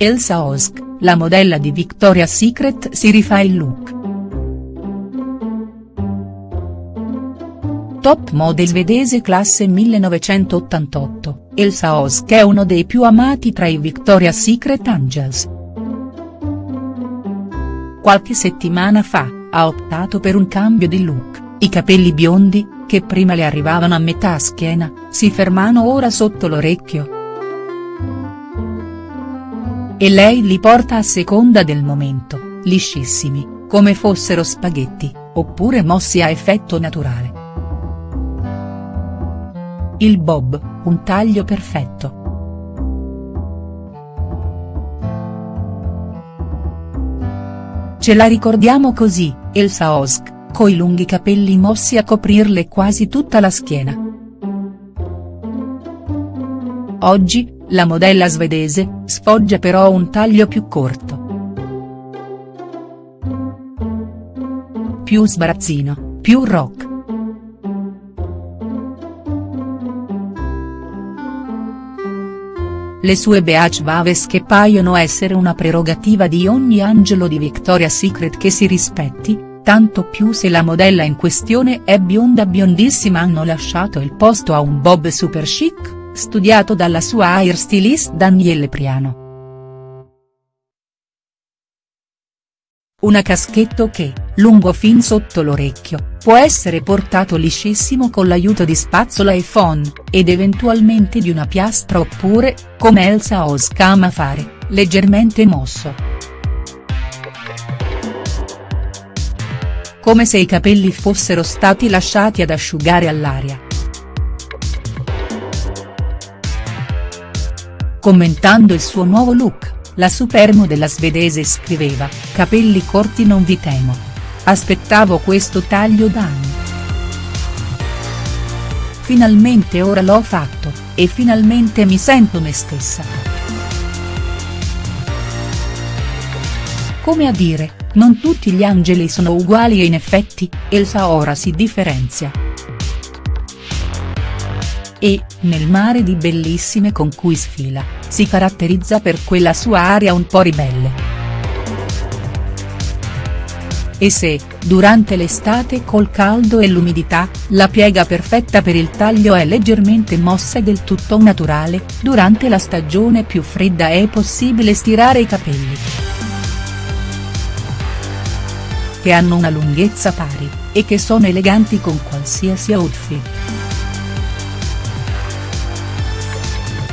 Elsa Osk, la modella di Victoria's Secret si rifà il look. Top model svedese classe 1988, Elsa Osk è uno dei più amati tra i Victoria's Secret Angels. Qualche settimana fa, ha optato per un cambio di look, i capelli biondi, che prima le arrivavano a metà schiena, si fermano ora sotto l'orecchio. E lei li porta a seconda del momento, liscissimi, come fossero spaghetti, oppure mossi a effetto naturale. Il bob, un taglio perfetto. Ce la ricordiamo così, Elsa Osk, coi lunghi capelli mossi a coprirle quasi tutta la schiena. Oggi, la modella svedese, sfoggia però un taglio più corto. Più sbarazzino, più rock. Le sue Beach Vaves che paiono essere una prerogativa di ogni angelo di Victoria's Secret che si rispetti, tanto più se la modella in questione è bionda biondissima hanno lasciato il posto a un bob super chic, studiato dalla sua hairstylist Danielle Priano. Una caschetto che, lungo fin sotto l'orecchio, può essere portato liscissimo con l'aiuto di spazzola e phon, ed eventualmente di una piastra oppure, come Elsa Osk ama fare, leggermente mosso. Come se i capelli fossero stati lasciati ad asciugare all'aria. Commentando il suo nuovo look, la supermodella svedese scriveva, capelli corti non vi temo. Aspettavo questo taglio da anni. Finalmente ora l'ho fatto, e finalmente mi sento me stessa. Come a dire, non tutti gli angeli sono uguali e in effetti, Elsa ora si differenzia. E, nel mare di bellissime con cui sfila si caratterizza per quella sua aria un po' ribelle. E se, durante l'estate col caldo e l'umidità, la piega perfetta per il taglio è leggermente mossa e del tutto naturale, durante la stagione più fredda è possibile stirare i capelli. Che hanno una lunghezza pari, e che sono eleganti con qualsiasi outfit.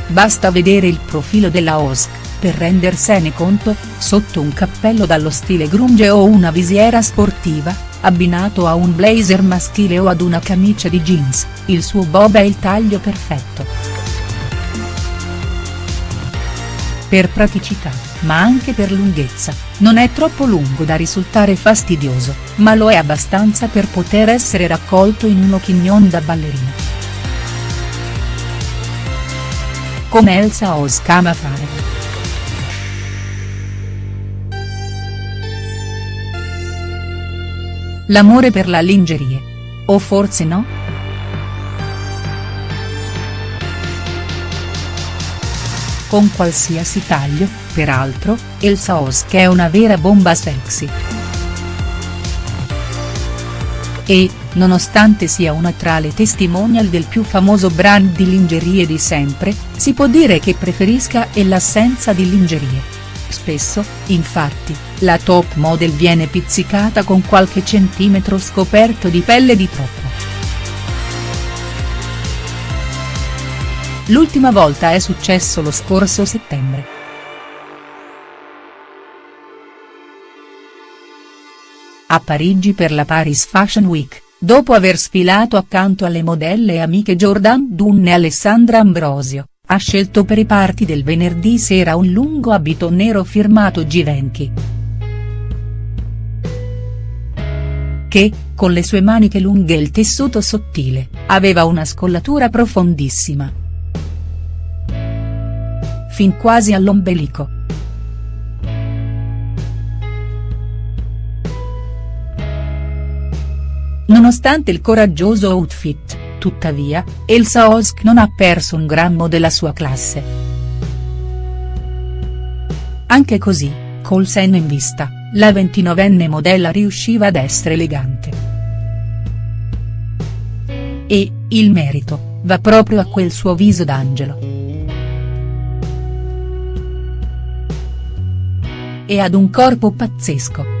Basta vedere il profilo della Osk, per rendersene conto, sotto un cappello dallo stile grunge o una visiera sportiva, abbinato a un blazer maschile o ad una camicia di jeans, il suo bob è il taglio perfetto. Per praticità, ma anche per lunghezza, non è troppo lungo da risultare fastidioso, ma lo è abbastanza per poter essere raccolto in uno chignon da ballerina. Come Elsa Osk ama fare. L'amore per la lingerie. O forse no?. Con qualsiasi taglio, peraltro, Elsa Osk è una vera bomba sexy. E, nonostante sia una tra le testimonial del più famoso brand di lingerie di sempre, si può dire che preferisca e l'assenza di lingerie. Spesso, infatti, la top model viene pizzicata con qualche centimetro scoperto di pelle di troppo. L'ultima volta è successo lo scorso settembre. A Parigi per la Paris Fashion Week, dopo aver sfilato accanto alle modelle e amiche Jordan Dunne e Alessandra Ambrosio, ha scelto per i party del venerdì sera un lungo abito nero firmato Givenchy. Che, con le sue maniche lunghe e il tessuto sottile, aveva una scollatura profondissima. Fin quasi all'ombelico. Nonostante il coraggioso outfit, tuttavia, Elsa Osk non ha perso un grammo della sua classe. anche così, col senno in vista, la 29enne modella riusciva ad essere elegante. E, il merito, va proprio a quel suo viso d'angelo. E ad un corpo pazzesco.